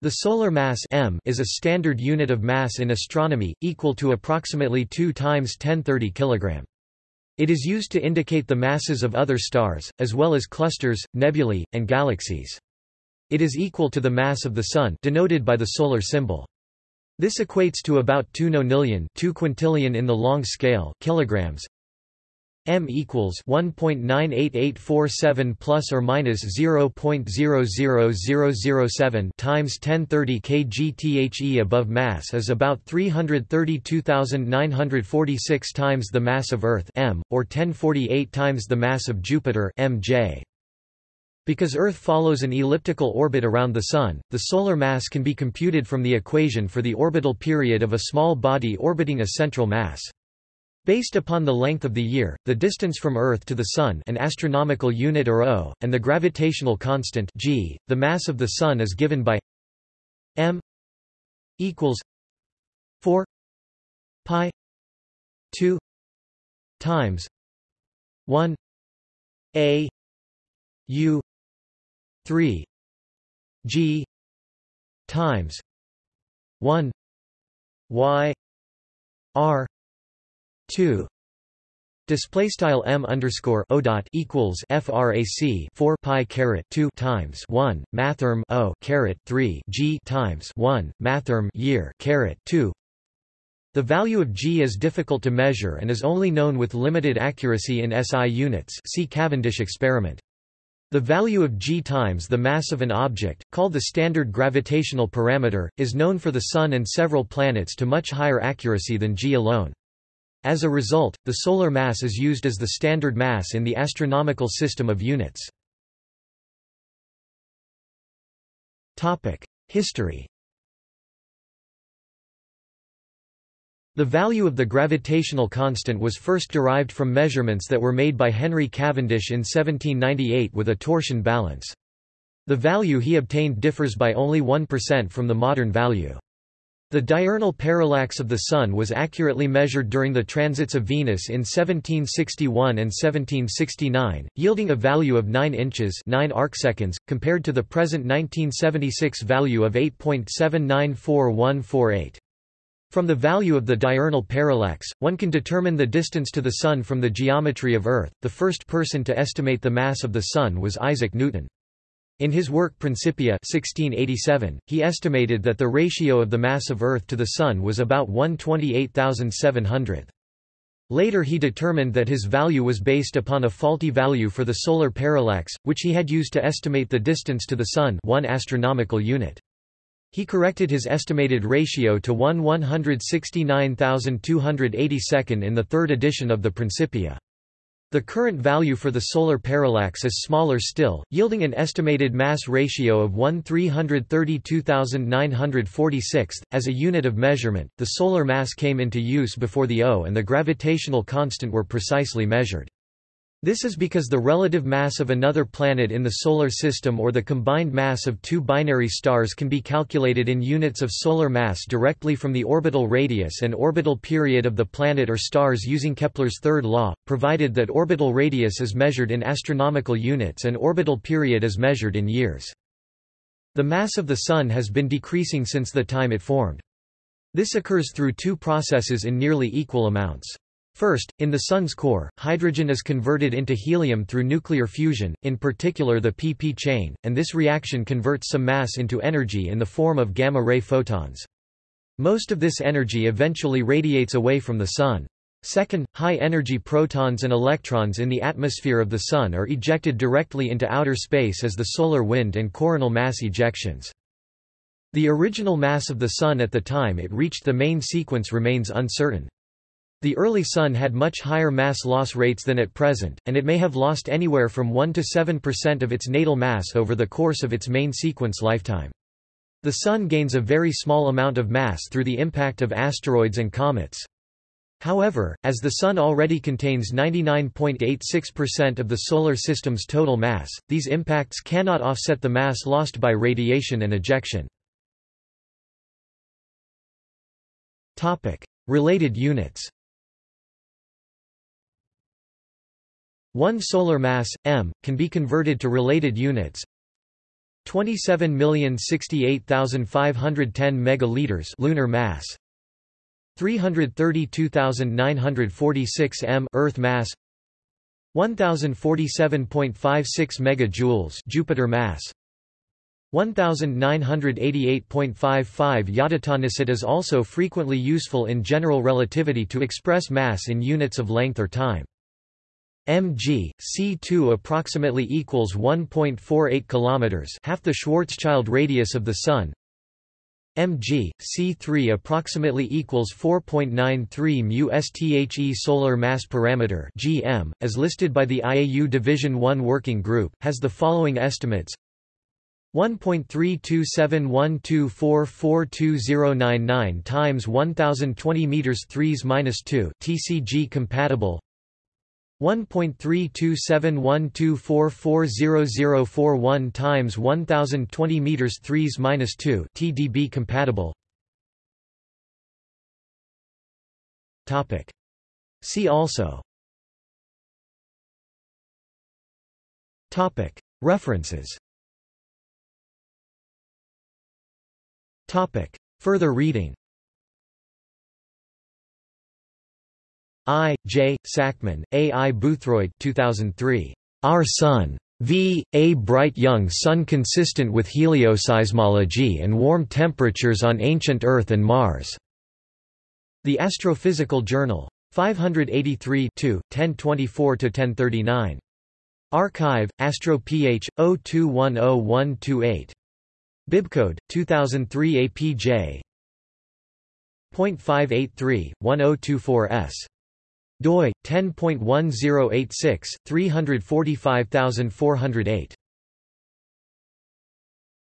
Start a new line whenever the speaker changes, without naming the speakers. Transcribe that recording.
The solar mass m is a standard unit of mass in astronomy, equal to approximately 2 times 1030 kg. It is used to indicate the masses of other stars, as well as clusters, nebulae, and galaxies. It is equal to the mass of the Sun denoted by the solar symbol. This equates to about 2 nonillion 2 quintillion in the long scale kilograms, m equals 1.98847 plus or minus 0.00007 times 1030 kgthe above mass is about 332,946 times the mass of Earth m, or 1048 times the mass of Jupiter mj. Because Earth follows an elliptical orbit around the Sun, the solar mass can be computed from the equation for the orbital period of a small body orbiting a central mass. Based upon the length of the year, the distance from Earth to the Sun an astronomical unit or O, and the gravitational constant g, the mass of the Sun is given by m equals 4 pi 2 times 1 a u 3 g times 1 y r 2 Display style m underscore o dot equals frac 4 pi caret 2 times 1 mathrm o caret 3 g times 1 mathrm year caret 2. The value of g is difficult to measure and is only known with limited accuracy in SI units. See Cavendish experiment. The value of g times the mass of an object, called the standard gravitational parameter, is known for the Sun and several planets to much higher accuracy than g alone. As a result, the solar mass is used as the standard mass in the astronomical system of units. History The value of the gravitational constant was first derived from measurements that were made by Henry Cavendish in 1798 with a torsion balance. The value he obtained differs by only 1% from the modern value. The diurnal parallax of the Sun was accurately measured during the transits of Venus in 1761 and 1769, yielding a value of 9 inches 9 arcseconds, compared to the present 1976 value of 8.794148. From the value of the diurnal parallax, one can determine the distance to the Sun from the geometry of Earth. The first person to estimate the mass of the Sun was Isaac Newton. In his work Principia 1687, he estimated that the ratio of the mass of Earth to the Sun was about 128,700. Later he determined that his value was based upon a faulty value for the solar parallax, which he had used to estimate the distance to the Sun 1 astronomical unit. He corrected his estimated ratio to 1 169,282 in the third edition of the Principia. The current value for the solar parallax is smaller still, yielding an estimated mass ratio of 1 332,946. As a unit of measurement, the solar mass came into use before the O and the gravitational constant were precisely measured. This is because the relative mass of another planet in the Solar System or the combined mass of two binary stars can be calculated in units of solar mass directly from the orbital radius and orbital period of the planet or stars using Kepler's third law, provided that orbital radius is measured in astronomical units and orbital period is measured in years. The mass of the Sun has been decreasing since the time it formed. This occurs through two processes in nearly equal amounts. First, in the Sun's core, hydrogen is converted into helium through nuclear fusion, in particular the pp chain, and this reaction converts some mass into energy in the form of gamma-ray photons. Most of this energy eventually radiates away from the Sun. Second, high-energy protons and electrons in the atmosphere of the Sun are ejected directly into outer space as the solar wind and coronal mass ejections. The original mass of the Sun at the time it reached the main sequence remains uncertain. The early Sun had much higher mass loss rates than at present, and it may have lost anywhere from 1 to 7% of its natal mass over the course of its main sequence lifetime. The Sun gains a very small amount of mass through the impact of asteroids and comets. However, as the Sun already contains 99.86% of the Solar System's total mass, these impacts cannot offset the mass lost by radiation and ejection. Related units One solar mass, m, can be converted to related units. 27,068,510 megaliters lunar mass. 332,946 m earth mass. 1047.56 megajoules Jupiter mass. 1988.55 yodatonicity is also frequently useful in general relativity to express mass in units of length or time mg c2 approximately equals 1.48 kilometers half the Schwarzschild radius of the sun. mg c3 approximately equals 4.93 mu sthe solar mass parameter gm as listed by the IAU division 1 working group has the following estimates. 1.327124420099 times 1020 meters 3s minus 2 TCG compatible 1.327124400041 times 1020 meters 3s minus 2 TDB compatible. Topic. See also. Topic. References. Topic. Further reading. I. J. Sackmann, A. I. Boothroyd 2003. Our Sun. V. A bright young sun consistent with helioseismology and warm temperatures on ancient Earth and Mars. The Astrophysical Journal. 583 1024–1039. arXiv, AstroPH, 02101128. Bibcode, 2003 APJ. .583-1024s doi 10.1086 345408